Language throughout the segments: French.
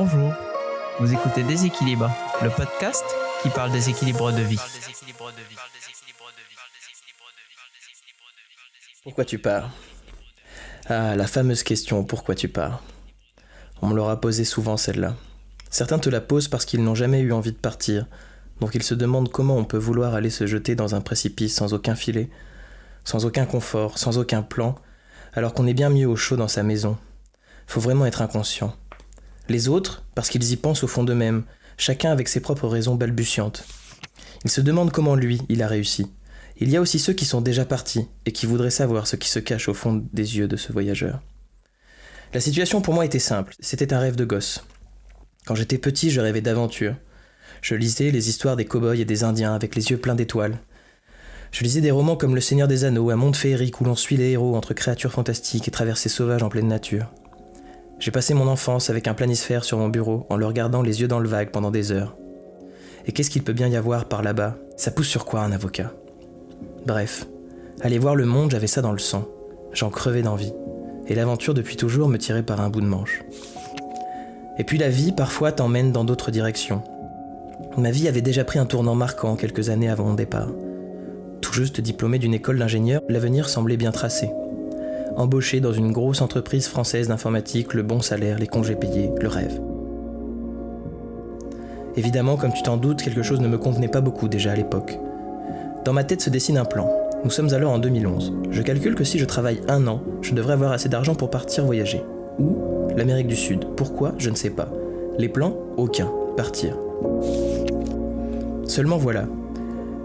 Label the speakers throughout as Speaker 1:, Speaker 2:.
Speaker 1: Bonjour, vous écoutez Déséquilibre, le podcast qui parle des équilibres de vie.
Speaker 2: Pourquoi tu pars? Ah, la fameuse question pourquoi tu pars? On me l'aura posée souvent celle-là. Certains te la posent parce qu'ils n'ont jamais eu envie de partir, donc ils se demandent comment on peut vouloir aller se jeter dans un précipice sans aucun filet, sans aucun confort, sans aucun plan, alors qu'on est bien mieux au chaud dans sa maison. Faut vraiment être inconscient. Les autres, parce qu'ils y pensent au fond d'eux-mêmes, chacun avec ses propres raisons balbutiantes. Ils se demandent comment lui, il a réussi. Il y a aussi ceux qui sont déjà partis et qui voudraient savoir ce qui se cache au fond des yeux de ce voyageur. La situation pour moi était simple, c'était un rêve de gosse. Quand j'étais petit, je rêvais d'aventure. Je lisais les histoires des cow-boys et des Indiens avec les yeux pleins d'étoiles. Je lisais des romans comme Le Seigneur des Anneaux, un monde féerique où l'on suit les héros entre créatures fantastiques et traversées sauvages en pleine nature. J'ai passé mon enfance avec un planisphère sur mon bureau en le regardant les yeux dans le vague pendant des heures. Et qu'est-ce qu'il peut bien y avoir par là-bas? Ça pousse sur quoi un avocat? Bref, aller voir le monde, j'avais ça dans le sang. J'en crevais d'envie. Et l'aventure depuis toujours me tirait par un bout de manche. Et puis la vie, parfois, t'emmène dans d'autres directions. Ma vie avait déjà pris un tournant marquant quelques années avant mon départ. Tout juste diplômé d'une école d'ingénieur, l'avenir semblait bien tracé. Embauché dans une grosse entreprise française d'informatique, le bon salaire, les congés payés, le rêve. Évidemment, comme tu t'en doutes, quelque chose ne me convenait pas beaucoup déjà à l'époque. Dans ma tête se dessine un plan. Nous sommes alors en 2011. Je calcule que si je travaille un an, je devrais avoir assez d'argent pour partir voyager. Où L'Amérique du Sud. Pourquoi? Je ne sais pas. Les plans? Aucun. Partir. Seulement voilà.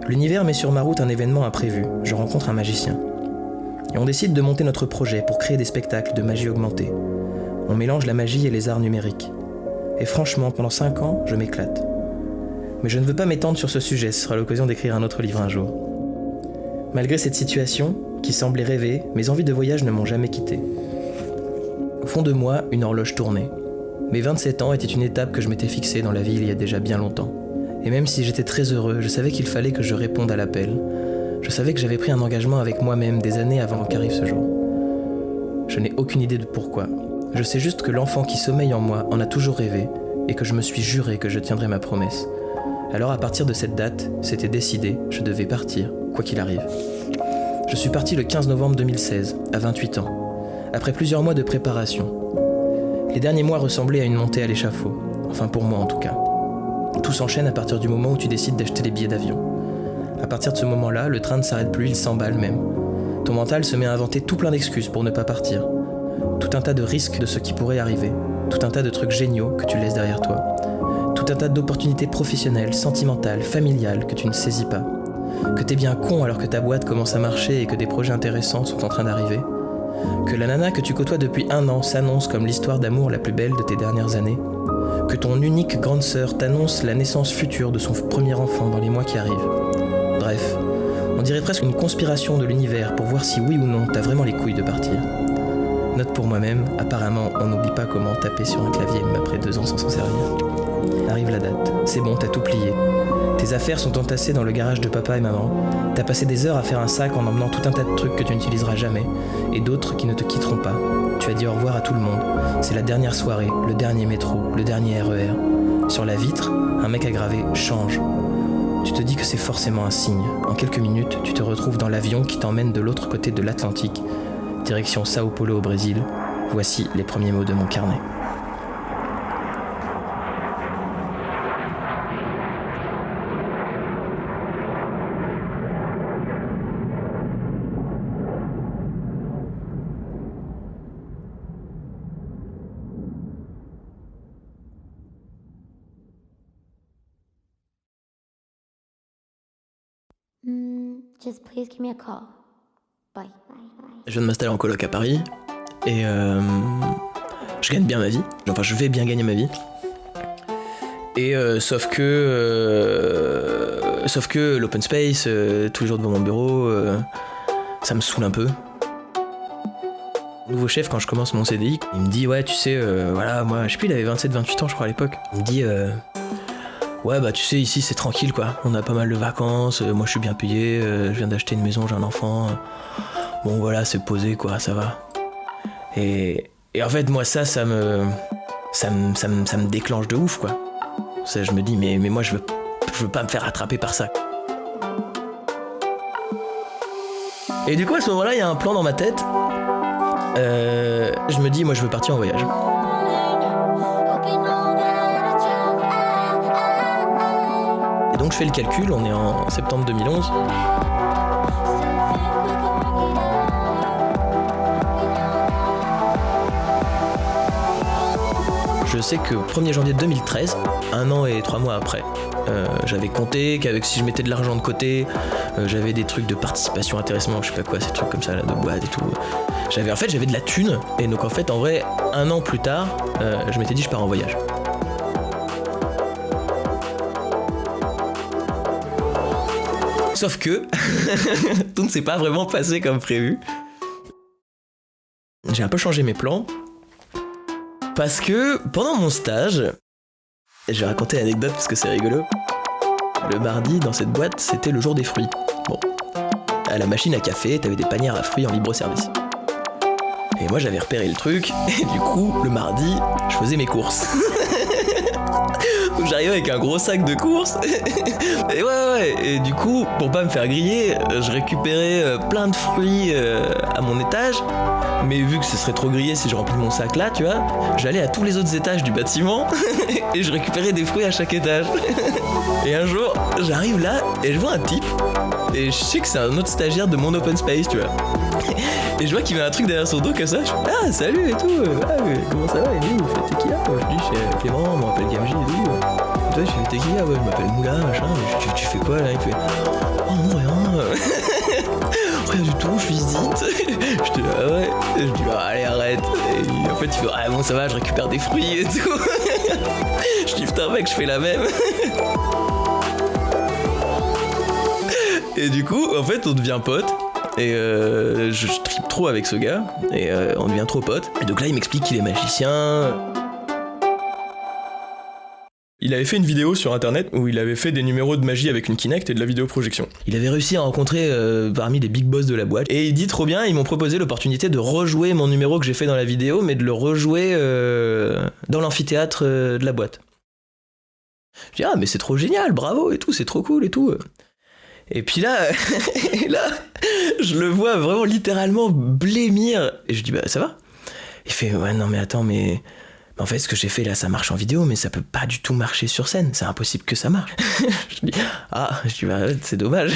Speaker 2: L'univers met sur ma route un événement imprévu. Je rencontre un magicien. Et on décide de monter notre projet pour créer des spectacles de magie augmentée. On mélange la magie et les arts numériques. Et franchement, pendant 5 ans, je m'éclate. Mais je ne veux pas m'étendre sur ce sujet, ce sera l'occasion d'écrire un autre livre un jour. Malgré cette situation, qui semblait rêver, mes envies de voyage ne m'ont jamais quitté. Au fond de moi, une horloge tournait. Mes 27 ans étaient une étape que je m'étais fixée dans la vie il y a déjà bien longtemps. Et même si j'étais très heureux, je savais qu'il fallait que je réponde à l'appel. Je savais que j'avais pris un engagement avec moi-même des années avant qu'arrive ce jour. Je n'ai aucune idée de pourquoi. Je sais juste que l'enfant qui sommeille en moi en a toujours rêvé et que je me suis juré que je tiendrais ma promesse. Alors à partir de cette date, c'était décidé, je devais partir, quoi qu'il arrive. Je suis parti le 15 novembre 2016, à 28 ans, après plusieurs mois de préparation. Les derniers mois ressemblaient à une montée à l'échafaud, enfin pour moi en tout cas. Tout s'enchaîne à partir du moment où tu décides d'acheter les billets d'avion. À partir de ce moment-là, le train ne s'arrête plus, il s'emballe même. Ton mental se met à inventer tout plein d'excuses pour ne pas partir. Tout un tas de risques de ce qui pourrait arriver, tout un tas de trucs géniaux que tu laisses derrière toi tout un tas d'opportunités professionnelles, sentimentales, familiales que tu ne saisis pas. Que t'es bien con alors que ta boîte commence à marcher et que des projets intéressants sont en train d'arriver. Que la nana que tu côtoies depuis un an s'annonce comme l'histoire d'amour la plus belle de tes dernières années. Que ton unique grande sœur t'annonce la naissance future de son premier enfant dans les mois qui arrivent. Bref, on dirait presque une conspiration de l'univers pour voir si oui ou non t'as vraiment les couilles de partir. Note pour moi-même, apparemment on n'oublie pas comment taper sur un clavier même après deux ans sans s'en servir. Arrive la date, c'est bon, t'as tout plié. Tes affaires sont entassées dans le garage de papa et maman. T'as passé des heures à faire un sac en emmenant tout un tas de trucs que tu n'utiliseras jamais, et d'autres qui ne te quitteront pas. Tu as dit au revoir à tout le monde. C'est la dernière soirée, le dernier métro, le dernier RER. Sur la vitre, un mec a gravé Change. Tu te dis que c'est forcément un signe. En quelques minutes, tu te retrouves dans l'avion qui t'emmène de l'autre côté de l'Atlantique, direction Sao Paulo au Brésil. Voici les premiers mots de mon carnet.
Speaker 3: Just please give me a call. Bye.
Speaker 2: Je viens de m'installer en coloc à Paris et euh, je gagne bien ma vie. Enfin, je vais bien gagner ma vie. Et euh, sauf que, euh, sauf que l'open space, tous les jours devant mon bureau, ça me saoule un peu. Nouveau chef, quand je commence mon CDI, il me dit ouais, tu sais, voilà, moi, je sais plus, il avait 27-28 ans, je crois à l'époque. Il me dit ouais, bah tu sais, ici c'est tranquille quoi. On a pas mal de vacances, euh, moi je suis bien payé, euh, je viens d'acheter une maison, j'ai un enfant. Bon voilà, c'est posé quoi, ça va. Et, en fait, moi ça, ça me, ça me, ça me- ça me déclenche de ouf, quoi. Je me dis, mais, mais moi, je veux, je veux pas me faire attraper par ça. Et du coup, à ce moment-là, il y a un plan dans ma tête. Euh, je me dis, moi, je veux partir en voyage. Donc, je fais le calcul, on est en septembre 2011. Je sais que 1er janvier 2013, un an et trois mois après, euh, j'avais compté qu'avec si je mettais de l'argent de côté, euh, j'avais des trucs de participation, intéressement, je sais pas quoi, ces trucs comme ça, de boîte et tout. J'avais en fait j'avais de la thune et donc en fait en vrai un an plus tard, euh, je m'étais dit je pars en voyage. Sauf que tout ne s'est pas vraiment passé comme prévu. J'ai un peu changé mes plans parce que pendant mon stage, je vais raconter l'anecdote parce que c'est rigolo. Le mardi, dans cette boîte, c'était le jour des fruits. Bon. À la machine à café, t'avais des panières à fruits en libre service. Et moi, j'avais repéré le truc, et du coup, le mardi, je faisais mes courses. Donc j'arrivais avec un gros sac de courses. et ouais, ouais, et du coup, pour pas me faire griller, je récupérais euh, plein de fruits euh, à mon étage. Mais vu que ce serait trop grillé si je remplis mon sac là, tu vois, j'allais à tous les autres étages du bâtiment et je récupérais des fruits à chaque étage. et un jour, j'arrive là et je vois un type et je sais que c'est un autre stagiaire de mon open space, tu vois. Et je vois qu'il met un truc derrière son dos comme ça. Je fais Ah, salut et tout. Ah, comment ça va? Et lui, il fait T'es qui là? Je dis Je suis Clément, on m'appelle Gamji et. Et toi, je là Ouais, je m'appelle Moula, machin. Tu, tu fais quoi là Il fait Oh non, rien. rien du tout, je visite. je dis Ah ouais. Je dis Ah, Allez, arrête. Et en fait, il fait Ah bon, ça va, je récupère des fruits et tout. je dis Putain, mec, je fais la même. Et du coup, en fait, on devient pote. Et euh, je, je tripe trop avec ce gars. Et euh, on devient trop pote. Et donc là, il m'explique qu'il est magicien. Il avait fait une vidéo sur internet où il avait fait des numéros de magie avec une Kinect et de la vidéoprojection. Il avait réussi à rencontrer euh, parmi les big boss de la boîte. Et il dit trop bien, ils m'ont proposé l'opportunité de rejouer mon numéro que j'ai fait dans la vidéo, mais de le rejouer euh, dans l'amphithéâtre euh, de la boîte. Je dis ah mais c'est trop génial, bravo et tout, c'est trop cool et tout. Et puis là, là, je le vois vraiment littéralement blêmir. Et je dis, bah ça va Il fait, ouais, non mais attends, mais... en fait, ce que j'ai fait là, ça marche en vidéo, mais ça peut pas du tout marcher sur scène. C'est impossible que ça marche. je dis, ah, je dis, bah c'est dommage.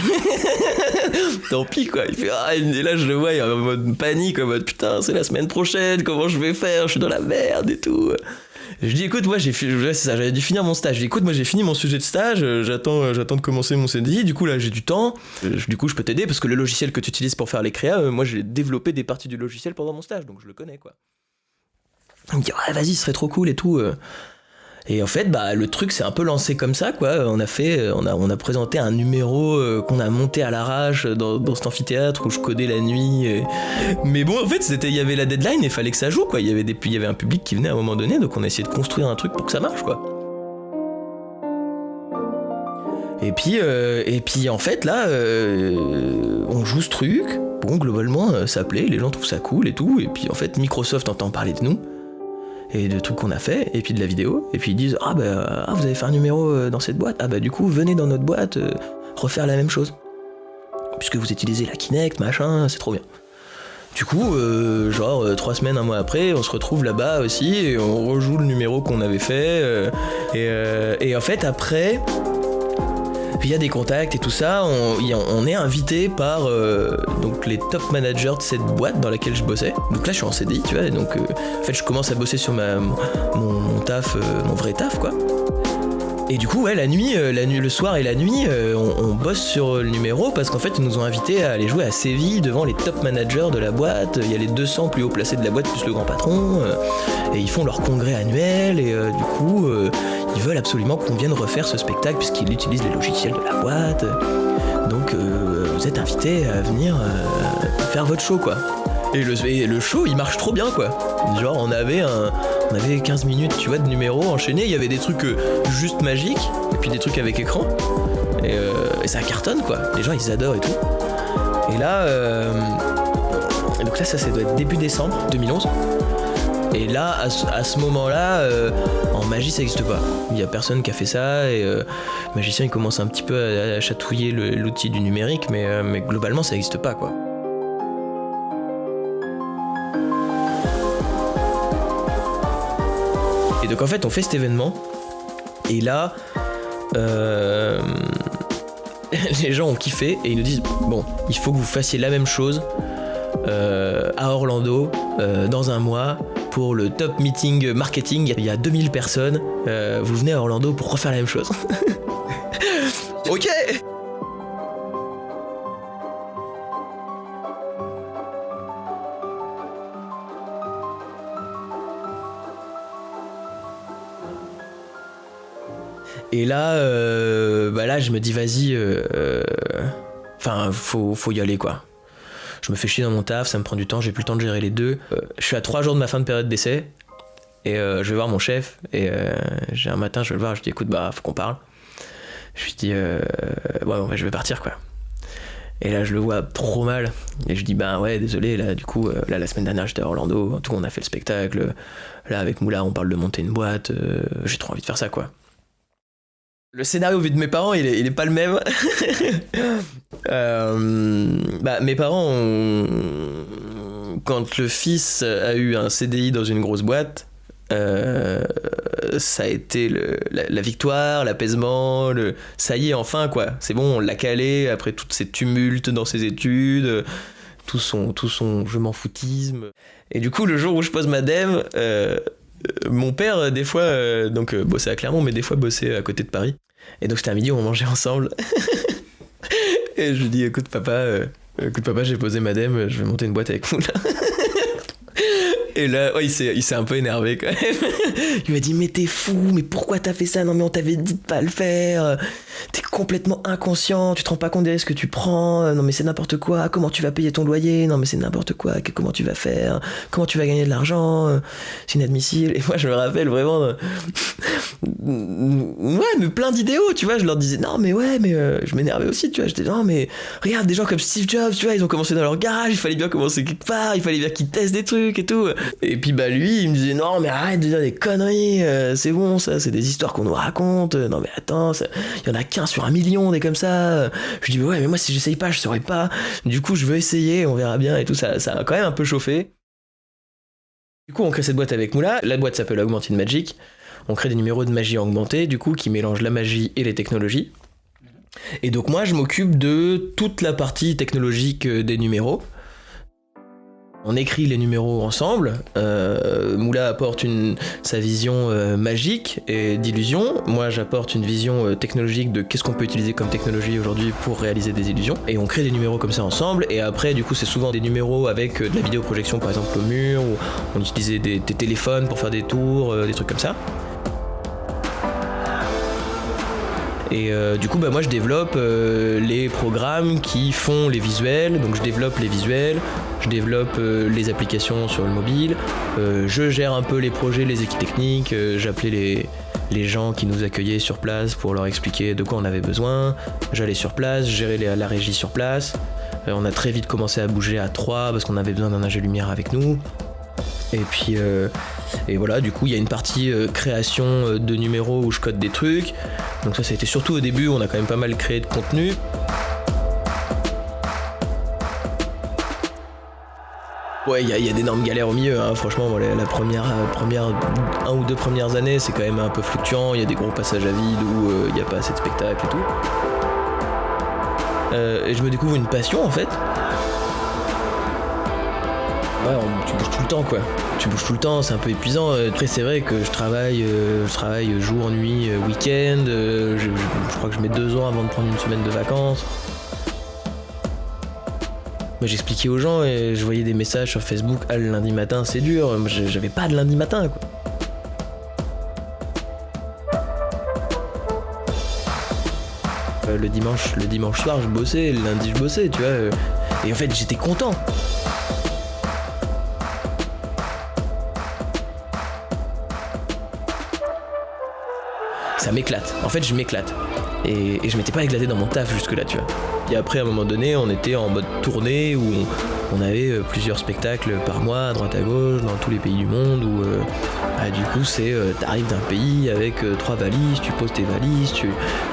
Speaker 2: Tant pis quoi. Il fait, ah, et là je le vois, il est en mode panique, en mode putain, c'est la semaine prochaine, comment je vais faire? Je suis dans la merde et tout. Je dis écoute moi j'ai j'avais dû finir mon stage. Je dis écoute moi j'ai fini mon sujet de stage, euh, j'attends euh, j'attends de commencer mon CDI. Du coup là j'ai du temps. Euh, Du coup je peux t'aider parce que le logiciel que tu utilises pour faire les créas, moi j'ai développé des parties du logiciel pendant mon stage donc je le connais quoi. Il me dit ouais vas-y ce serait trop cool et tout. euh. Et en fait bah le truc s'est un peu lancé comme ça quoi. On a fait euh, on a on a présenté un numéro euh, qu'on a monté à l'arrache dans, dans cet amphithéâtre où je codais la nuit. mais bon, en fait, c'était, il y avait la deadline et fallait que ça joue, quoi. Il y avait des, il y avait un public qui venait à un moment donné, donc on a essayé de construire un truc pour que ça marche, quoi. Et puis, euh, et puis en fait, là, on joue ce truc. Bon, globalement, ça plaît, les gens trouvent ça cool et tout. Et puis en fait, Microsoft entend parler de nous et de trucs qu'on a fait, et puis de la vidéo. Et puis ils disent Ah, bah, ah, vous avez fait un numéro euh, dans cette boîte. Ah, bah, du coup, venez dans notre boîte euh, refaire la même chose. Puisque vous utilisez la Kinect, machin, c'est trop bien. Du coup, euh, genre trois semaines, un mois après, on se retrouve là-bas aussi et on rejoue le numéro qu'on avait fait. et en fait, après, il y a des contacts et tout ça, on, est invité par euh, donc les top managers de cette boîte dans laquelle je bossais. Donc là, je suis en CDI, tu vois, et donc euh, en fait, je commence à bosser sur mon taf, euh, mon vrai taf, quoi. Et du coup, ouais, la nuit, euh, la nuit, le soir et la nuit, euh, on, bosse sur le numéro parce qu'en fait, ils nous ont invités à aller jouer à Séville devant les top managers de la boîte. Il y a les 200 plus haut placés de la boîte plus le grand patron. euh, et ils font leur congrès annuel. Et euh, du coup, euh, ils veulent absolument qu'on vienne refaire ce spectacle puisqu'ils utilisent les logiciels de la boîte. Donc, euh, vous êtes invités à venir euh, faire votre show, quoi. Et le, et le show, il marche trop bien, quoi. Genre, on avait un, on avait 15 minutes, tu vois, de numéros enchaînés. Il y avait des trucs euh, juste magiques, et puis des trucs avec écran. Et, euh, et ça cartonne, quoi. Les gens, ils adorent et tout. Et là, euh, donc là, ça, ça doit être début décembre 2011. Et là, à ce, moment-là, en magie, ça n'existe pas. Il y a personne qui a fait ça et le magicien il commence un petit peu à, chatouiller le- l'outil du numérique, mais, mais globalement, ça n'existe pas quoi. Donc en fait, on fait cet événement et là, euh, les gens ont kiffé et ils nous disent bon, il faut que vous fassiez la même chose euh, à Orlando euh, dans un mois pour le top meeting marketing. Il y a 2000 personnes. vous venez à Orlando pour refaire la même chose. ok. Et là, euh, bah là, je me dis, vas-y, euh, euh, enfin, faut, faut y aller, quoi. Je me fais chier dans mon taf, ça me prend du temps, j'ai plus le temps de gérer les deux. Je suis à trois jours de ma fin de période d'essai, et je vais voir mon chef, et un matin, je vais le voir, je dis, écoute, bah, faut qu'on parle. Je lui dis, ouais, bah, je vais partir, quoi. Et là, je le vois trop mal. Et je dis, bah ouais, désolé, là, du coup, là, la semaine dernière, j'étais à Orlando, tout, on a fait le spectacle. Là, avec Moula, on parle de monter une boîte, j'ai trop envie de faire ça, quoi. Le scénario vu de mes parents, il est, pas le même. Euh, bah, mes parents, ont- quand le fils a eu un CDI dans une grosse boîte, euh, ça a été la, victoire, l'apaisement, ça y est, enfin quoi. C'est bon, on l'a calé après toutes ces tumultes dans ses études, tout son, je m'en foutisme. Et du coup, le jour où je pose ma euh, euh, mon père, euh, des fois, euh, donc euh, bossait à Clermont, mais des fois bossait à côté de Paris. Et donc c'était à midi, on mangeait ensemble. et je lui dis, écoute papa, écoute papa, j'ai posé ma dème, je vais monter une boîte avec vous là. Et là, ouais, il s'est un peu énervé quand même. Il m'a dit, mais t'es fou, mais pourquoi t'as fait ça? Non, mais on t'avait dit de pas le faire. T'es complètement inconscient, tu te rends pas compte des risques que tu prends. Non, mais c'est n'importe quoi. Comment tu vas payer ton loyer? Non, mais c'est n'importe quoi. Comment tu vas faire? Comment tu vas gagner de l'argent? C'est inadmissible. Et moi, je me rappelle vraiment. Ouais, mais plein d'idéaux, tu vois. Je leur disais, non, mais ouais, mais euh, je m'énervais aussi, tu vois. J'étais, non, mais regarde, des gens comme Steve Jobs, tu vois, ils ont commencé dans leur garage, il fallait bien commencer quelque part, il fallait bien qu'ils testent des trucs et tout. Et puis, bah, lui, il me disait, non, mais arrête de dire des conneries, euh, c'est bon, ça, c'est des histoires qu'on nous raconte. Euh, Non, mais attends, il y en a qu'un sur un million, des comme ça. Je dis, ouais, mais moi, si j'essaye pas, je saurais pas. Du coup, je veux essayer, on verra bien et tout. Ça, ça a quand même un peu chauffé. Du coup, on crée cette boîte avec Moula. La boîte s'appelle Augmented Magic. On crée des numéros de magie augmentée, du coup, qui mélangent la magie et les technologies. Et donc, moi, je m'occupe de toute la partie technologique euh, des numéros. On écrit les numéros ensemble. Euh, Moula apporte sa vision euh, magique et d'illusion. Moi, j'apporte une vision euh, technologique de qu'est-ce qu'on peut utiliser comme technologie aujourd'hui pour réaliser des illusions. Et on crée des numéros comme ça ensemble. Et après, du coup, c'est souvent des numéros avec de la vidéoprojection, par exemple, au mur, ou on utilisait des, téléphones pour faire des tours, des trucs comme ça. Et euh, du coup, bah, moi, je développe euh, les programmes qui font les visuels. Donc, je développe les visuels, je développe euh, les applications sur le mobile, je gère un peu les projets, les équipes techniques. J'appelais les, les gens qui nous accueillaient sur place pour leur expliquer de quoi on avait besoin. J'allais sur place, gérais les- la régie sur place. On a très vite commencé à bouger à 3 parce qu'on avait besoin d'un ingé lumière avec nous. Et puis, euh, et voilà, du coup, il y a une partie euh, création euh, de numéros où je code des trucs. Donc ça, ça a été surtout au début, on a quand même pas mal créé de contenu. Ouais, il y, y a d'énormes galères au milieu, hein. franchement, la, première, première, un ou deux premières années, c'est quand même un peu fluctuant, il y a des gros passages à vide où il n'y a pas assez de spectacles et tout. Et je me découvre une passion en fait. Ouais, tu bouges tout le temps quoi. Tu bouges tout le temps, c'est un peu épuisant. Euh, Après, c'est vrai que je travaille, euh, travaille jour, nuit, euh, week-end. je, crois que je mets deux ans avant de prendre une semaine de vacances. Moi, j'expliquais aux gens et je voyais des messages sur Facebook Ah, le lundi matin, c'est dur. J'avais pas de lundi matin quoi. Le dimanche, le dimanche soir, je bossais, le lundi, je bossais, tu vois. Et en fait, j'étais content. Ça m'éclate. En fait, je m'éclate. Et, je m'étais pas éclaté dans mon taf jusque-là, tu vois. Et après, à un moment donné, on était en mode tournée où on avait euh, plusieurs spectacles par mois, à droite à gauche, dans tous les pays du monde, où euh, bah, du coup c'est, euh, t'arrives d'un pays avec euh, trois valises, tu poses tes valises, tu,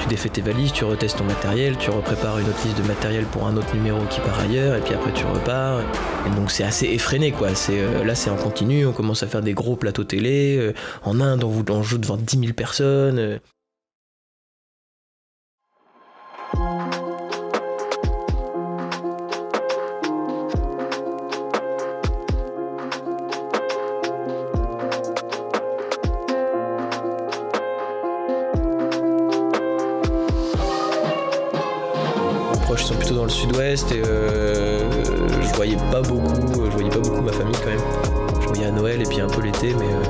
Speaker 2: défais tes valises, tu retestes ton matériel, tu reprépares une autre liste de matériel pour un autre numéro qui part ailleurs, et puis après tu repars. Et donc c'est assez effréné quoi. C'est, euh, là c'est en continu, on commence à faire des gros plateaux télé. en Inde on, on joue devant 10 000 personnes. Euh. Proches sont plutôt dans le sud-ouest et euh, je voyais pas beaucoup, je voyais pas beaucoup ma famille quand même. Je voyais à Noël et puis un peu l'été, mais, euh,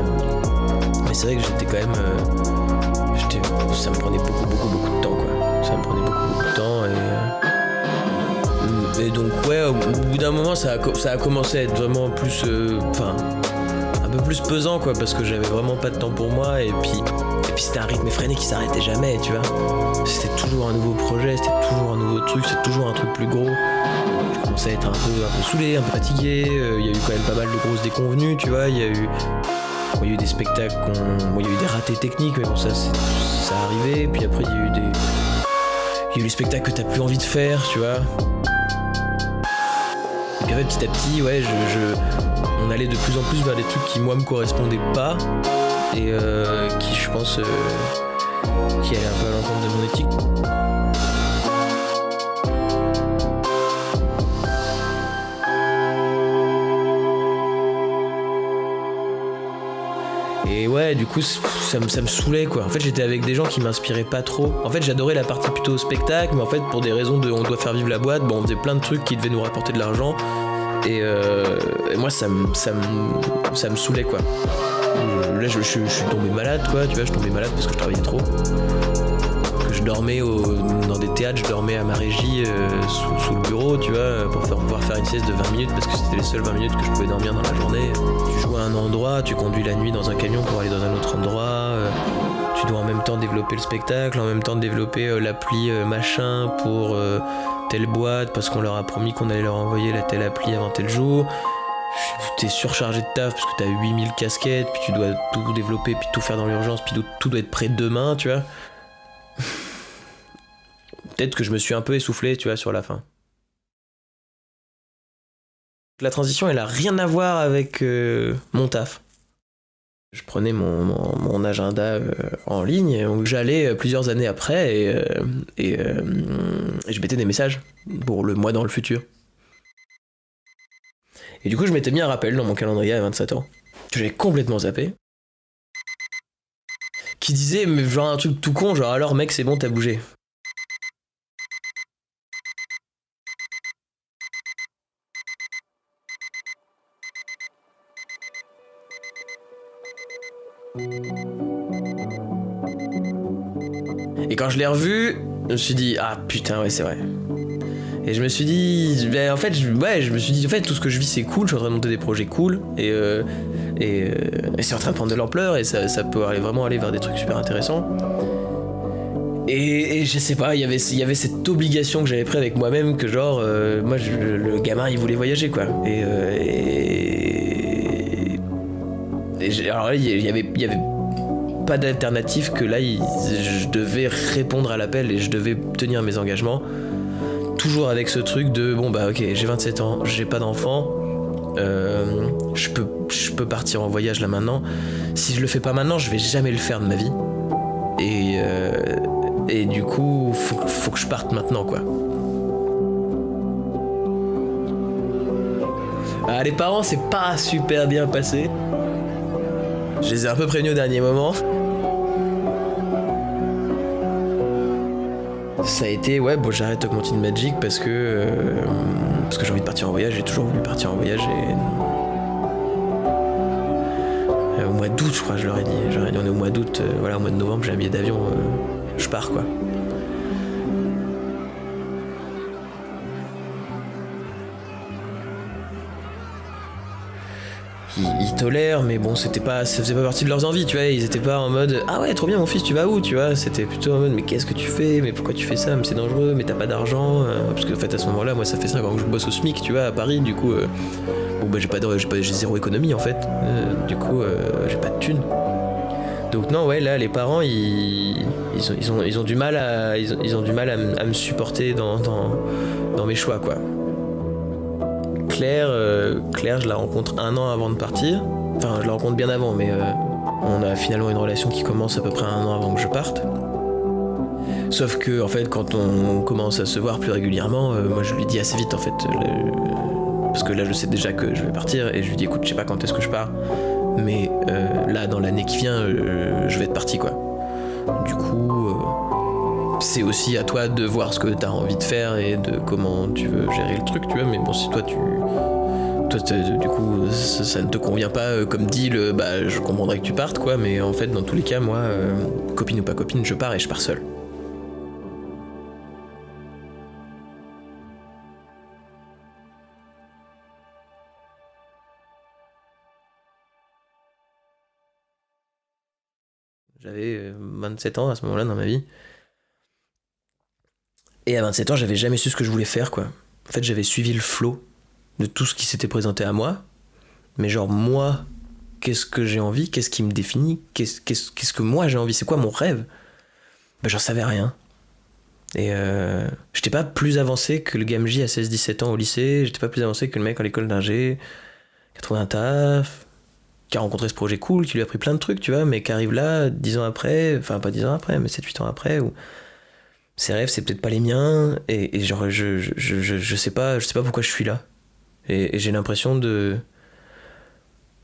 Speaker 2: mais c'est vrai que j'étais quand même. euh, ça me prenait beaucoup, beaucoup, beaucoup de temps quoi. Ça me prenait beaucoup, beaucoup de temps et. euh, et donc, ouais, au bout d'un moment, ça a, commencé à être vraiment plus. euh, Enfin. un peu plus pesant quoi, parce que j'avais vraiment pas de temps pour moi et puis. Et puis c'était un rythme effréné qui s'arrêtait jamais, tu vois. C'était toujours un nouveau projet, c'était toujours un nouveau truc, c'était toujours un truc plus gros. Je commençais à être un peu, un saoulé, un peu fatigué. euh, Il y a eu quand même pas mal de grosses déconvenues, tu vois. Il y a eu, il y a eu des spectacles, il y a eu des ratés techniques, mais bon, ça, ça arrivait. Puis après, il y a eu des, il y a eu les spectacles que t'as plus envie de faire, tu vois. Et puis après, petit à petit, ouais, je- on allait de plus en plus vers des trucs qui moi me correspondaient pas et euh, qui, je pense, euh, qui allaient un peu à l'encontre de mon éthique. Et ouais, du coup, ça me, ça me saoulait quoi. En fait, j'étais avec des gens qui m'inspiraient pas trop. En fait, j'adorais la partie plutôt spectacle, mais en fait, pour des raisons de on doit faire vivre la boîte, bon, on faisait plein de trucs qui devaient nous rapporter de l'argent. Et, euh, et moi, ça me, ça, me, ça me saoulait quoi. Euh, Là, je, je- je suis tombé malade quoi, tu vois, je tombé malade parce que je travaillais trop. Que je dormais dans des théâtres, je dormais à ma régie euh, sous, le bureau, tu vois, pour pouvoir faire une sieste de 20 minutes parce que c'était les seules 20 minutes que je pouvais dormir dans la journée. Tu joues à un endroit, tu conduis la nuit dans un camion pour aller dans un autre endroit. euh, tu dois en même temps développer le spectacle, en même temps développer l'appli machin pour telle boîte parce qu'on leur a promis qu'on allait leur envoyer la telle appli avant tel jour. Surchargé de taf parce que t'as 8000 casquettes, puis tu dois tout développer, puis tout faire dans l'urgence, puis tout- doit être prêt demain, tu vois. Peut-être que je me suis un peu essoufflé, tu vois, sur la fin. La transition, elle a rien à voir avec euh, mon taf. Je prenais mon, mon- agenda euh, en ligne, donc j'allais euh, plusieurs années après et, euh, et, et je mettais des messages pour le mois dans le futur. Et du coup, je m'étais mis un rappel dans mon calendrier à 27 ans, que j'avais complètement zappé, qui disait, mais genre un truc tout con, genre alors mec, c'est bon, t'as bougé. Et quand je l'ai revu, je me suis dit, ah putain, ouais, c'est vrai. Et je me suis dit, ben, en fait, je, ouais, je me suis dit, en fait, tout ce que je vis, c'est cool, je suis en train de monter des projets cool, et, euh, euh, c'est en train de prendre de l'ampleur, et ça, peut vraiment aller vers des trucs super intéressants. Et, je sais pas, il y avait- cette obligation que j'avais pris avec moi-même, que genre, euh, moi, le gamin, il voulait voyager, quoi. Et. alors là, il y avait, pas d'alternative que là, je devais répondre à l'appel et je devais tenir mes engagements. Toujours avec ce truc de bon, bah ok, j'ai 27 ans, j'ai pas d'enfant, euh, je, peux, je peux partir en voyage là maintenant. Si je le fais pas maintenant, je vais jamais le faire de ma vie. Et, euh, et du coup, faut, faut que je parte maintenant, quoi. Ah, les parents, c'est pas super bien passé. Je les ai un peu prévenus au dernier moment. Ça a été, ouais, bon, j'arrête Augmented Magic parce que, euh, parce que j'ai envie de partir en voyage, j'ai toujours voulu partir en voyage et. Euh, au mois d'août, je crois, je leur ai dit. Dit, on est au mois d'août, euh, voilà, au mois de novembre, j'ai un billet d'avion, je pars quoi. Mais bon, c'était pas, ça faisait pas partie de leurs envies, tu vois. Ils étaient pas en mode ah ouais, trop bien, mon fils, tu vas où, tu vois. C'était plutôt en mode mais qu'est-ce que tu fais, mais pourquoi tu fais ça, mais c'est dangereux, mais t'as pas d'argent. euh, parce que en fait, à ce moment-là, moi, ça fait 5 ans que je bosse au SMIC, tu vois, à Paris, du coup, euh, bon, bah, j'ai pas, j'ai zéro économie en fait. Euh, du coup, j'ai pas de thunes. Donc non, ouais, là, les parents, ils, ont, ils, ont, ils ont du mal à, ils ont, du mal à, me- supporter dans, dans mes choix, quoi. Claire, euh, Claire, je la rencontre un an avant de partir. Enfin, je la rencontre bien avant, mais euh, on a finalement une relation qui commence à peu près un an avant que je parte. Sauf que, en fait, quand on commence à se voir plus régulièrement, euh, moi je lui dis assez vite, en fait. Parce que là, je sais déjà que je vais partir, et je lui dis, écoute, je sais pas quand est-ce que je pars, mais là, dans l'année qui vient, je vais être parti, quoi. Du coup, c'est aussi à toi de voir ce que tu as envie de faire et de comment tu veux gérer le truc, tu vois. Mais bon, si toi, tu. Toi, t'es- du coup, ça, ne te convient pas euh, comme deal, euh, bah, je comprendrais que tu partes, quoi. Mais en fait, dans tous les cas, moi, euh, copine ou pas copine, je pars et je pars seul. J'avais euh, 27 ans à ce moment-là dans ma vie. Et à 27 ans, j'avais jamais su ce que je voulais faire, quoi. En fait, j'avais suivi le flot de tout ce qui s'était présenté à moi. Mais genre, moi, qu'est-ce que j'ai envie? Qu'est-ce qui me définit? Qu'est-ce que moi j'ai envie? C'est quoi mon rêve? Ben, j'en savais rien. Et euh, j'étais pas plus avancé que le Gamji à 16-17 ans au lycée. J'étais pas plus avancé que le mec à l'école d'ingé qui a trouvé un taf, qui a rencontré ce projet cool, qui lui a appris plein de trucs, tu vois, mais qui arrive là, 10 ans après, enfin pas 10 ans après, mais 7-8 ans après, où ses rêves, c'est peut-être pas les miens, et, genre, je, je, je, je- sais pas, je sais pas pourquoi je suis là. Et, j'ai l'impression de.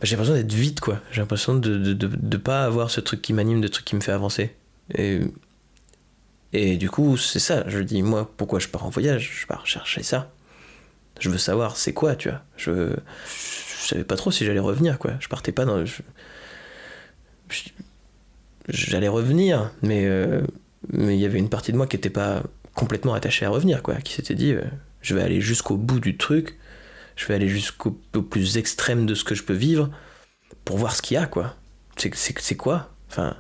Speaker 2: bah, J'ai l'impression d'être vide, quoi. J'ai l'impression de, de, de, de pas avoir ce truc qui m'anime, de truc qui me fait avancer. Et, et du coup, c'est ça. Je dis, moi, pourquoi je pars en voyage? Je pars chercher ça. Je veux savoir c'est quoi, tu vois. Je, je savais pas trop si j'allais revenir, quoi. Je partais pas dans. J'allais revenir, mais euh, mais il y avait une partie de moi qui était pas complètement attachée à revenir, quoi. Qui s'était dit, euh, je vais aller jusqu'au bout du truc. Je vais aller jusqu'au au plus extrême de ce que je peux vivre pour voir ce qu'il y a, quoi. C'est quoi? Enfin,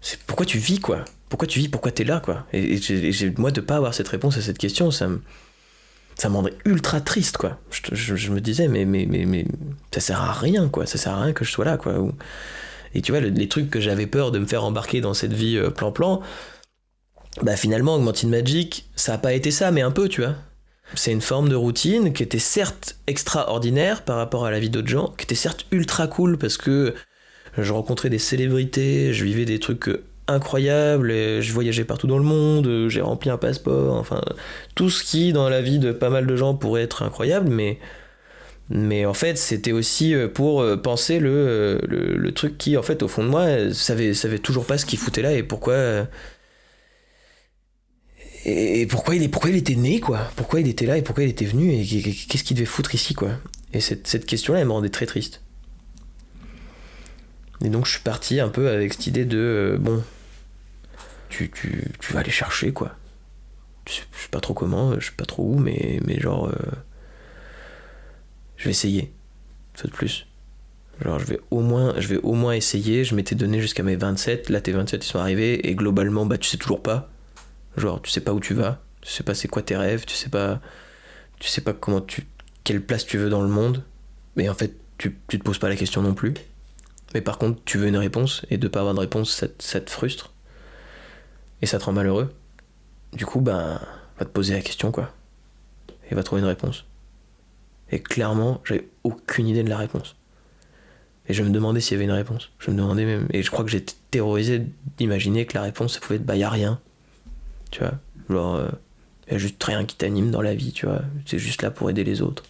Speaker 2: c'est pourquoi tu vis, quoi? Pourquoi tu vis? Pourquoi t'es là, quoi? Et, moi de pas avoir cette réponse à cette question, ça me ça ultra triste, quoi. Je, me disais, mais, mais, mais, mais ça sert à rien, quoi. Ça sert à rien que je sois là, quoi. Et tu vois, le- les trucs que j'avais peur de me faire embarquer dans cette vie euh, plan-plan, bah finalement, Augmented Magic, ça a pas été ça, mais un peu, tu vois. C'est une forme de routine qui était certes extraordinaire par rapport à la vie d'autres gens, qui était certes ultra cool parce que je rencontrais des célébrités, je vivais des trucs euh, incroyables, je voyageais partout dans le monde, euh, j'ai rempli un passeport, enfin tout ce qui dans la vie de pas mal de gens pourrait être incroyable, mais mais en fait c'était aussi euh, pour euh, penser le, euh, le, truc qui en fait au fond de moi savait savait toujours pas ce qu'il foutait là et pourquoi et pourquoi il, est, pourquoi il était né, quoi Pourquoi il était là et pourquoi il était venu et qu'est-ce qu'il devait foutre ici, quoi Et cette, question-là, elle me rendait très triste. Et donc je suis parti un peu avec cette idée de, bon, tu, vas aller chercher, quoi. Je sais, pas trop comment, je sais pas trop où, mais, mais genre, je vais essayer, ça de plus. Genre, je vais au moins, je vais au moins essayer. Je m'étais donné jusqu'à mes 27. Là, tes 27, ils sont arrivés. Et globalement, bah, tu sais toujours pas. Genre, tu sais pas où tu vas, tu sais pas c'est quoi tes rêves, tu sais pas, tu sais pas comment tu, quelle place tu veux dans le monde. Mais en fait, tu, tu te poses pas la question non plus. Mais par contre, tu veux une réponse et de pas avoir de réponse, ça, ça te frustre et ça te rend malheureux. Du coup, ben, va te poser la question quoi, et va trouver une réponse. Et clairement, j'avais aucune idée de la réponse. Et je me demandais s'il y avait une réponse. Je me demandais même, et je crois que j'étais terrorisé d'imaginer que la réponse, ça pouvait être bah y a rien tu vois genre euh, y a juste rien qui t'anime dans la vie tu vois c'est juste là pour aider les autres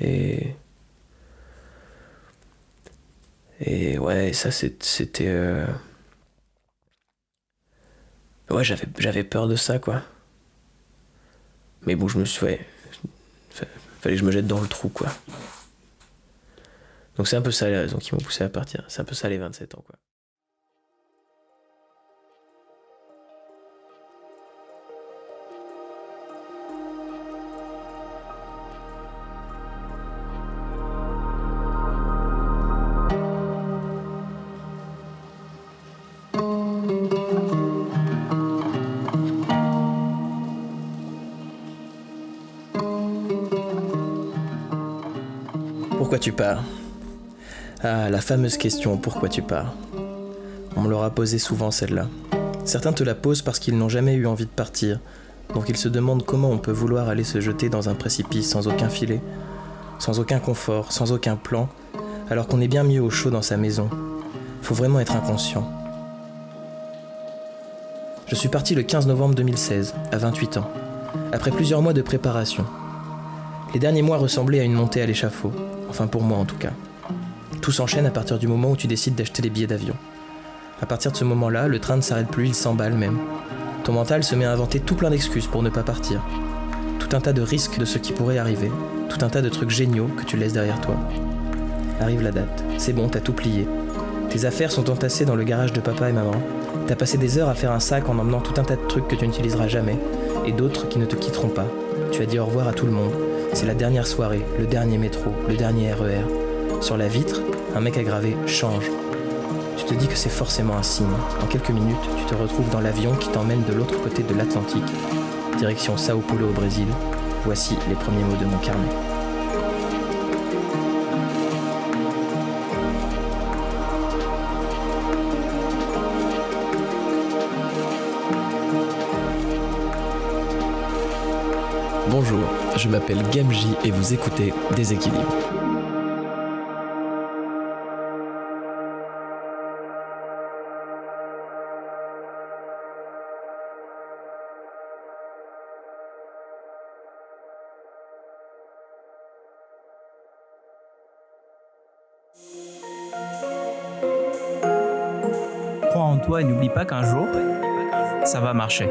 Speaker 2: et et ouais ça c'était euh, ouais j'avais peur de ça quoi mais bon je me suis fallait que je me jette dans le trou quoi. Donc c'est un peu ça les raisons qui m'ont poussé à partir. C'est un peu ça les 27 ans quoi Ah, la fameuse question pourquoi tu pars? On me l'aura posée souvent celle-là. Certains te la posent parce qu'ils n'ont jamais eu envie de partir, donc ils se demandent comment on peut vouloir aller se jeter dans un précipice sans aucun filet, sans aucun confort, sans aucun plan, alors qu'on est bien mieux au chaud dans sa maison. Faut vraiment être inconscient. Je suis parti le 15 novembre 2016, à 28 ans, après plusieurs mois de préparation. Les derniers mois ressemblaient à une montée à l'échafaud, enfin pour moi en tout cas. Tout s'enchaîne à partir du moment où tu décides d'acheter les billets d'avion. À partir de ce moment-là, le train ne s'arrête plus, il s'emballe même. Ton mental se met à inventer tout plein d'excuses pour ne pas partir. Tout un tas de risques de ce qui pourrait arriver, tout un tas de trucs géniaux que tu laisses derrière toi. Arrive la date, c'est bon, t'as tout plié. Tes affaires sont entassées dans le garage de papa et maman. T'as passé des heures à faire un sac en emmenant tout un tas de trucs que tu n'utiliseras jamais, et d'autres qui ne te quitteront pas. Tu as dit au revoir à tout le monde. C'est la dernière soirée, le dernier métro, le dernier RER. Sur la vitre, un mec gravé Change. Tu te dis que c'est forcément un signe. En quelques minutes, tu te retrouves dans l'avion qui t'emmène de l'autre côté de l'Atlantique, direction Sao Paulo au Brésil. Voici les premiers mots de mon carnet.
Speaker 4: Je m'appelle Gamji et vous écoutez Déséquilibre.
Speaker 1: Crois en toi et n'oublie pas qu'un jour, ça va marcher.